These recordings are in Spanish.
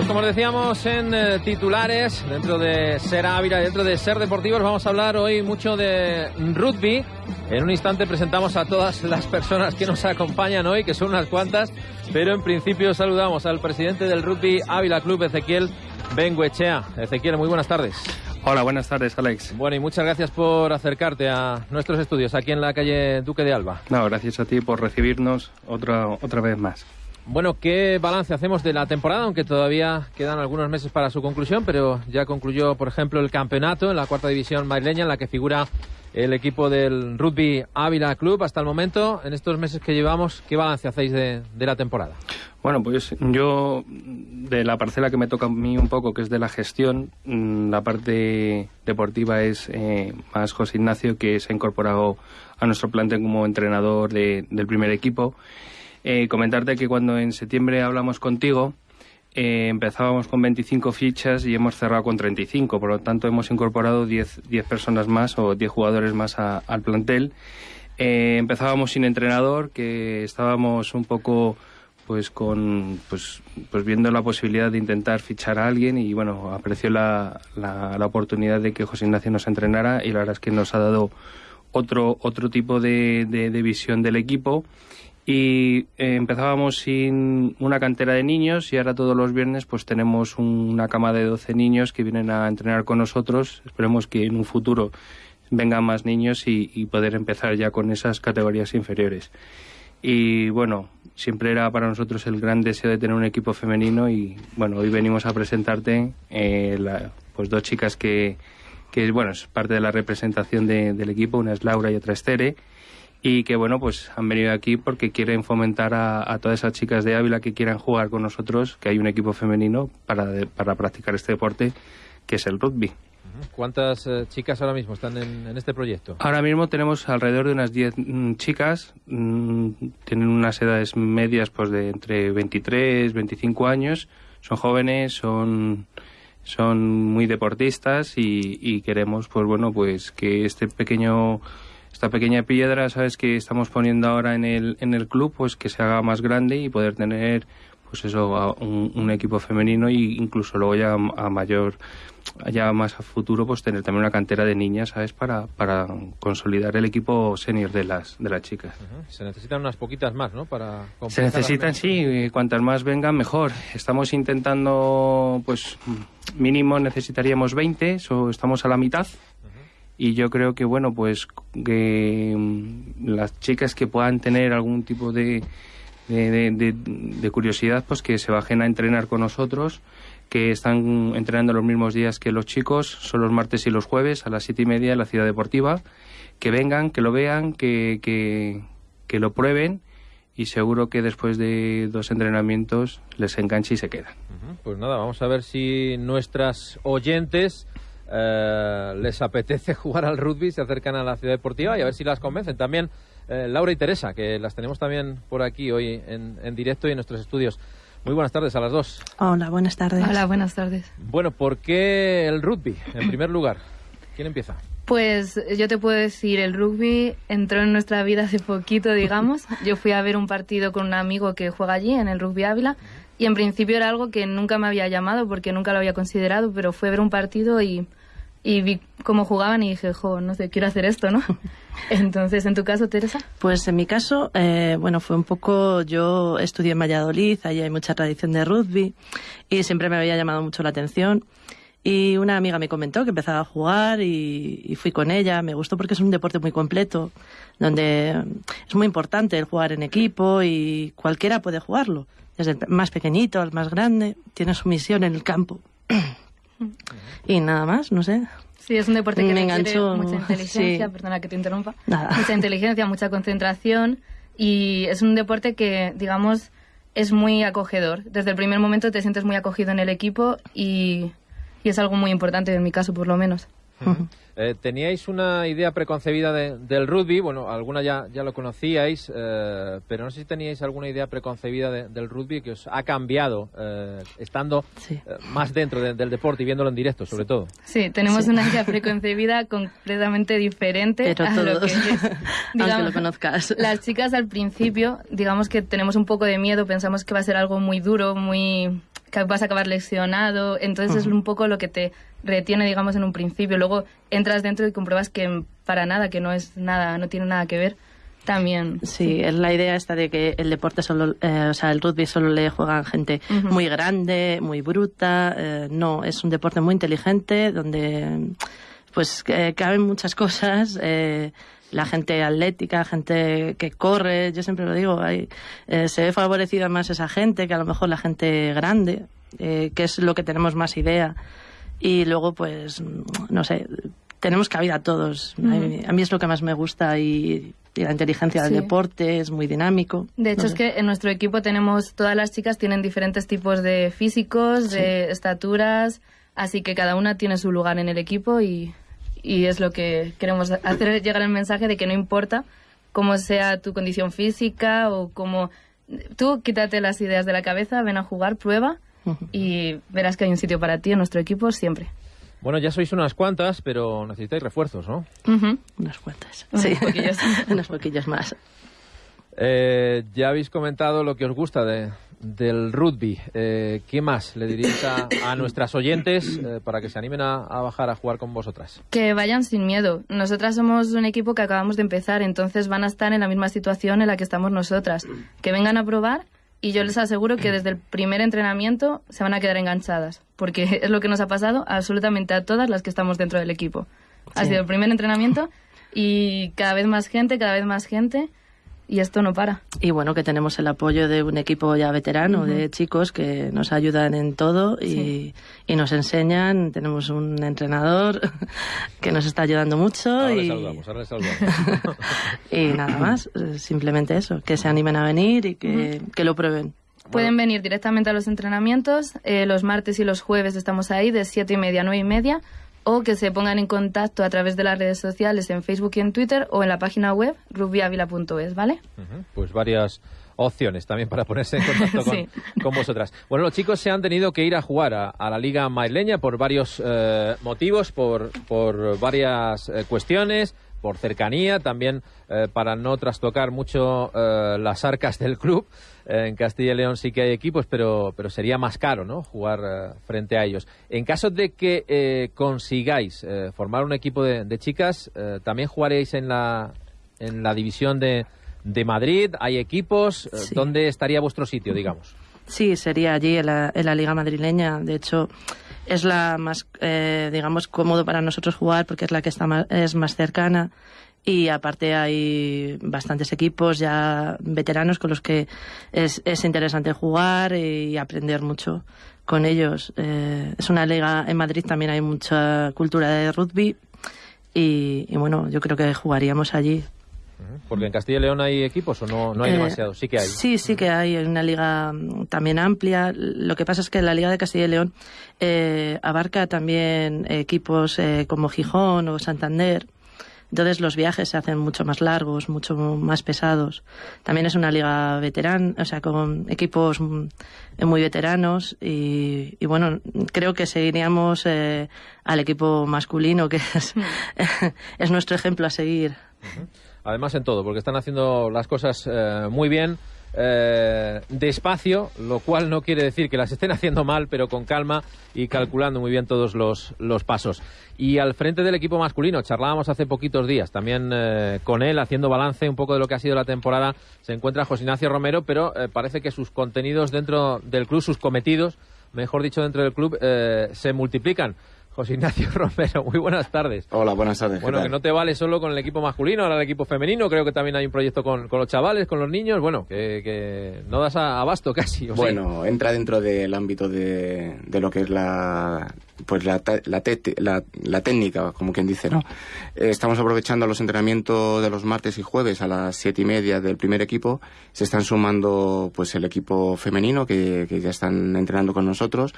Pues como decíamos en eh, titulares, dentro de Ser Ávila, dentro de Ser Deportivos, vamos a hablar hoy mucho de rugby. En un instante presentamos a todas las personas que nos acompañan hoy, que son unas cuantas, pero en principio saludamos al presidente del Rugby Ávila Club, Ezequiel Benguechea. Ezequiel, muy buenas tardes. Hola, buenas tardes, Alex. Bueno, y muchas gracias por acercarte a nuestros estudios aquí en la calle Duque de Alba. No, gracias a ti por recibirnos otra, otra vez más. Bueno, ¿qué balance hacemos de la temporada? Aunque todavía quedan algunos meses para su conclusión, pero ya concluyó, por ejemplo, el campeonato en la cuarta división madrileña, en la que figura el equipo del Rugby Ávila Club. Hasta el momento, en estos meses que llevamos, ¿qué balance hacéis de, la temporada? Bueno, pues yo, de la parcela que me toca a mí un poco, que es de la gestión, mm, la parte deportiva es eh, más José Ignacio, que se ha incorporado a nuestro plantel como entrenador del primer equipo eh, comentarte que cuando en septiembre hablamos contigo, eh, empezábamos con 25 fichas y hemos cerrado con 35. Por lo tanto, hemos incorporado 10, 10 personas más o 10 jugadores más al plantel. Eh, empezábamos sin entrenador, que estábamos un poco pues con pues, pues viendo la posibilidad de intentar fichar a alguien y bueno apreció la, la, oportunidad de que José Ignacio nos entrenara y la verdad es que nos ha dado otro otro tipo de, de visión del equipo y eh, empezábamos sin una cantera de niños y ahora todos los viernes pues tenemos una cama de 12 niños que vienen a entrenar con nosotros. Esperemos que en un futuro vengan más niños y, poder empezar ya con esas categorías inferiores. Y bueno, siempre era para nosotros el gran deseo de tener un equipo femenino y bueno, hoy venimos a presentarte eh, pues dos chicas que, que bueno, es parte de la representación del equipo, una es Laura y otra es Tere y que bueno pues han venido aquí porque quieren fomentar a, todas esas chicas de Ávila que quieran jugar con nosotros, que hay un equipo femenino para, para practicar este deporte que es el rugby. ¿Cuántas eh, chicas ahora mismo están en, este proyecto? Ahora mismo tenemos alrededor de unas 10 mm, chicas, mm, tienen unas edades medias pues de entre 23, 25 años, son jóvenes, son son muy deportistas y, y queremos pues bueno pues que este pequeño esta pequeña piedra, sabes, que estamos poniendo ahora en el, en el club, pues que se haga más grande y poder tener, pues eso, un, equipo femenino e incluso luego ya a mayor, ya más a futuro, pues tener también una cantera de niñas, ¿sabes? Para, para consolidar el equipo senior de las, de las chicas. Se necesitan unas poquitas más, ¿no? Para Se necesitan, sí, cuantas más vengan, mejor. Estamos intentando, pues, mínimo necesitaríamos 20, o estamos a la mitad y yo creo que bueno pues que mm, las chicas que puedan tener algún tipo de, de, curiosidad pues que se bajen a entrenar con nosotros que están entrenando los mismos días que los chicos son los martes y los jueves a las siete y media en la ciudad deportiva que vengan que lo vean que, que, que lo prueben y seguro que después de dos entrenamientos les enganche y se quedan. Pues nada, vamos a ver si nuestras oyentes eh, les apetece jugar al rugby, se acercan a la ciudad deportiva y a ver si las convencen. También eh, Laura y Teresa, que las tenemos también por aquí hoy en, en, directo y en nuestros estudios. Muy buenas tardes a las dos. Hola, buenas tardes. Hola, buenas tardes. Bueno, ¿por qué el rugby? En primer lugar, ¿quién empieza? Pues yo te puedo decir, el rugby entró en nuestra vida hace poquito, digamos. Yo fui a ver un partido con un amigo que juega allí, en el Rugby Ávila, y en principio era algo que nunca me había llamado porque nunca lo había considerado, pero fue ver un partido y y vi cómo jugaban y dije, jo, no sé, quiero hacer esto, ¿no? Entonces, ¿en tu caso, Teresa? Pues en mi caso, eh, bueno, fue un poco, yo estudié en Valladolid, allí hay mucha tradición de rugby y siempre me había llamado mucho la atención. Y una amiga me comentó que empezaba a jugar y, y, fui con ella. Me gustó porque es un deporte muy completo, donde es muy importante el jugar en equipo y cualquiera puede jugarlo. Desde el más pequeñito al más grande, tiene su misión en el campo. Y nada más, no sé. Sí, es un deporte que me enganchó mucha inteligencia, perdona que te interrumpa. Mucha inteligencia, mucha concentración y es un deporte que, digamos, es muy acogedor. Desde el primer momento te sientes muy acogido en el equipo y, y es algo muy importante en mi caso, por lo menos. Eh, ¿Teníais una idea preconcebida del rugby? Bueno, alguna ya, ya lo conocíais, eh, pero no sé si teníais alguna idea preconcebida del rugby que os ha cambiado eh, estando más dentro del deporte y viéndolo en directo, sobre todo. Sí, tenemos una idea preconcebida completamente diferente a lo que es, digamos, lo conozcas. Las chicas al principio, digamos que tenemos un poco de miedo, pensamos que va a ser algo muy duro, muy que vas a acabar lesionado. Entonces es un poco lo que te retiene, digamos, en un principio. Luego entras dentro y compruebas que para nada, que no es nada, no tiene nada que ver. También. Sí, es la idea esta de que el deporte solo, eh, o sea, el rugby solo le juegan gente muy grande, muy bruta. Eh, no, es un deporte muy inteligente donde pues caben muchas cosas. Eh, la gente atlética, gente que corre, yo siempre lo digo, hay, se ve favorecida más esa gente que a lo mejor la gente grande, que es lo que tenemos más idea. Y luego, pues, no sé, tenemos cabida todos. a, mí, es lo que más me gusta y, la inteligencia del deporte es muy dinámico. De hecho, es que en nuestro equipo tenemos, todas las chicas tienen diferentes tipos de físicos, de estaturas, así que cada una tiene su lugar en el equipo y, y es lo que queremos hacer llegar el mensaje de que no importa cómo sea tu condición física o cómo... Tú quítate las ideas de la cabeza, ven a jugar, prueba y verás que hay un sitio para ti en nuestro equipo siempre. Bueno, ya sois unas cuantas, pero necesitáis refuerzos, ¿no? Unas cuantas. Sí, unos poquillos más. Eh, ya habéis comentado lo que os gusta de, del rugby. Eh, ¿Qué más le diríais a, nuestras oyentes eh, para que se animen a, a, bajar a jugar con vosotras? Que vayan sin miedo. Nosotras somos un equipo que acabamos de empezar, entonces van a estar en la misma situación en la que estamos nosotras. Que vengan a probar y yo les aseguro que desde el primer entrenamiento se van a quedar enganchadas, porque es lo que nos ha pasado absolutamente a todas las que estamos dentro del equipo. Ha sido el primer entrenamiento y cada vez más gente, cada vez más gente y esto no para. Y bueno, que tenemos el apoyo de un equipo ya veterano, de chicos que nos ayudan en todo y, y, nos enseñan. Tenemos un entrenador que nos está ayudando mucho. Ahora y... saludamos, ahora saludamos. y nada más, simplemente eso, que se animen a venir y que, que lo prueben. Pueden venir directamente a los entrenamientos. Eh, los martes y los jueves estamos ahí de siete y media a nueve y media o que se pongan en contacto a través de las redes sociales en Facebook y en Twitter o en la página web rugbyavila.es, ¿vale? Pues varias opciones también para ponerse en contacto con, vosotras. Bueno, los chicos se han tenido que ir a jugar a, la Liga Maileña por varios eh, motivos, por, por varias eh, cuestiones por cercanía, también eh, para no trastocar mucho eh, las arcas del club. Eh, en Castilla y León sí que hay equipos, pero, pero sería más caro ¿no? jugar frente a ellos. En caso de que consigáis formar un equipo de, chicas, también jugaréis en la, en la división de, de Madrid. ¿Hay equipos? ¿Dónde estaría vuestro sitio, digamos? Sí, sería allí en la, en la Liga Madrileña. De hecho, es la más, eh, digamos, cómodo para nosotros jugar porque es la que está más, es más cercana y aparte hay bastantes equipos ya veteranos con los que es, es interesante jugar y aprender mucho con ellos. Eh, es una liga, en Madrid también hay mucha cultura de rugby y, y bueno, yo creo que jugaríamos allí. Porque en Castilla y León hay equipos o no, no hay eh, demasiados, sí que hay. Sí, sí que hay, hay una liga mm, también amplia. Lo que pasa es que la Liga de Castilla y León eh, abarca también equipos eh, como Gijón o Santander. Entonces los viajes se hacen mucho más largos, mucho más pesados. También es una liga veterana, o sea, con equipos mm, muy veteranos y, bueno, creo que seguiríamos al equipo masculino, que es, es nuestro ejemplo a seguir además en todo, porque están haciendo las cosas eh, muy bien. Eh, despacio, lo cual no quiere decir que las estén haciendo mal, pero con calma y calculando muy bien todos los, los pasos. Y al frente del equipo masculino, charlábamos hace poquitos días también eh, con él, haciendo balance un poco de lo que ha sido la temporada, se encuentra José Ignacio Romero, pero parece que sus contenidos dentro del club, sus cometidos, mejor dicho, dentro del club, se multiplican. José Ignacio Romero, muy buenas tardes. Hola, buenas tardes. Bueno, que no te vale solo con el equipo masculino, ahora el equipo femenino, creo que también hay un proyecto con, los chavales, con los niños, bueno, que, no das abasto casi. bueno, entra dentro del ámbito de, de, lo que es la pues la, la, la, técnica, como quien dice, ¿no? Eh, estamos aprovechando los entrenamientos de los martes y jueves a las siete y media del primer equipo. Se están sumando pues el equipo femenino que, que ya están entrenando con nosotros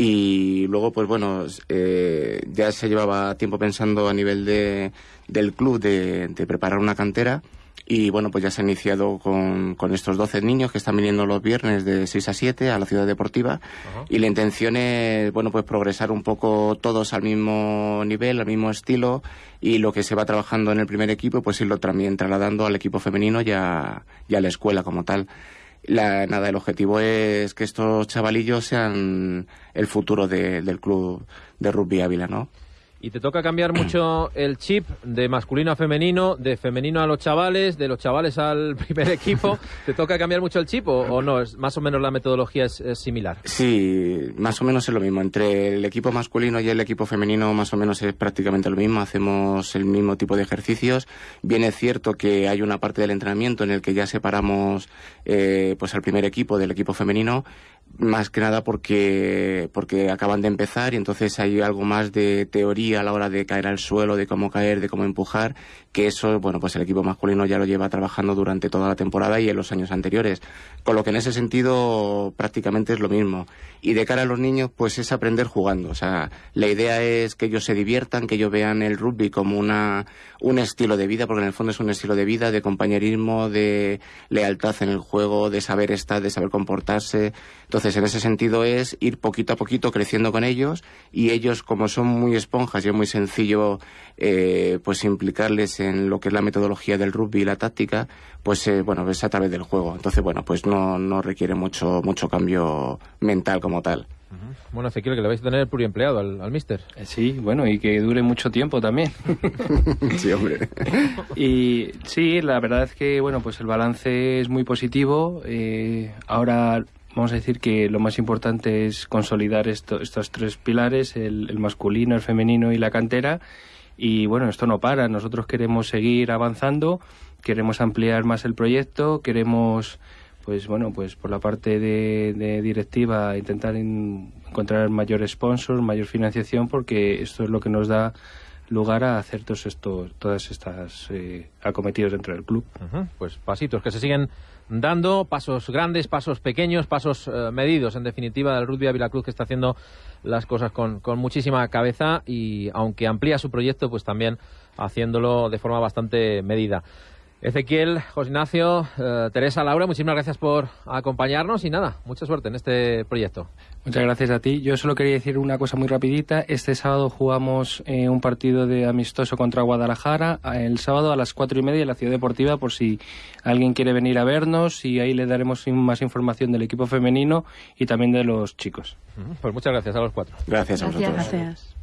y luego, pues bueno, eh, ya se llevaba tiempo pensando a nivel de, del club de, preparar una cantera. Y bueno, pues ya se ha iniciado con, con, estos 12 niños que están viniendo los viernes de 6 a 7 a la ciudad deportiva. Y la intención es, bueno, pues progresar un poco todos al mismo nivel, al mismo estilo. Y lo que se va trabajando en el primer equipo, pues irlo también trasladando al equipo femenino y a, y a la escuela como tal. La, nada, el objetivo es que estos chavalillos sean el futuro de- del club de rugby Ávila, ¿no? Y te toca cambiar mucho el chip de masculino a femenino, de femenino a los chavales, de los chavales al primer equipo. ¿Te toca cambiar mucho el chip o, o no? Es, más o menos la metodología es, es similar. Sí, más o menos es lo mismo. Entre el equipo masculino y el equipo femenino más o menos es prácticamente lo mismo. Hacemos el mismo tipo de ejercicios. Bien es cierto que hay una parte del entrenamiento en el que ya separamos eh, pues al primer equipo del equipo femenino, más que nada porque, porque acaban de empezar y entonces hay algo más de teoría a la hora de caer al suelo, de cómo caer, de cómo empujar, que eso, bueno, pues el equipo masculino ya lo lleva trabajando durante toda la temporada y en los años anteriores. Con lo que en ese sentido prácticamente es lo mismo. Y de cara a los niños, pues es aprender jugando. O sea, la idea es que ellos se diviertan, que ellos vean el rugby como una, un estilo de vida, porque en el fondo es un estilo de vida, de compañerismo, de lealtad en el juego, de saber estar, de saber comportarse. En ese sentido es ir poquito a poquito creciendo con ellos y ellos, como son muy esponjas y es muy sencillo, eh, pues implicarles en lo que es la metodología del rugby y la táctica, pues eh, bueno, es a través del juego. Entonces, bueno, pues no, no requiere mucho, mucho cambio mental como tal. Bueno, Ezequiel, que le vais a tener pluriempleado al, al mister. Eh, Sí, bueno, y que dure mucho tiempo también. sí, hombre. Y sí, la verdad es que bueno, pues el balance es muy positivo. Eh, ahora vamos a decir que lo más importante es consolidar esto- estos tres pilares, el, el masculino, el femenino y la cantera. Y bueno, esto no para. Nosotros queremos seguir avanzando, queremos ampliar más el proyecto, queremos pues bueno, pues por la parte de, de directiva intentar en- encontrar mayor sponsor, mayor financiación, porque esto es lo que nos da lugar a hacer todos estos, todas estas eh, acometidos dentro del club. Pues pasitos que se siguen dando, pasos grandes, pasos pequeños, pasos eh, medidos, en definitiva, del rugby Ávila Cruz que está haciendo las cosas con, con muchísima cabeza y aunque amplía su proyecto, pues también haciéndolo de forma bastante medida. Ezequiel, José Ignacio, eh, Teresa, Laura, muchísimas gracias por acompañarnos y nada, mucha suerte en este proyecto. Muchas gracias a ti. Yo solo quería decir una cosa muy rapidita. Este sábado jugamos eh, un partido de amistoso contra Guadalajara. El sábado a las cuatro y media en la Ciudad Deportiva por si alguien quiere venir a vernos y ahí le daremos más información del equipo femenino y también de los chicos. Pues muchas gracias a los cuatro. Gracias a Gracias. vosotros. Gracias.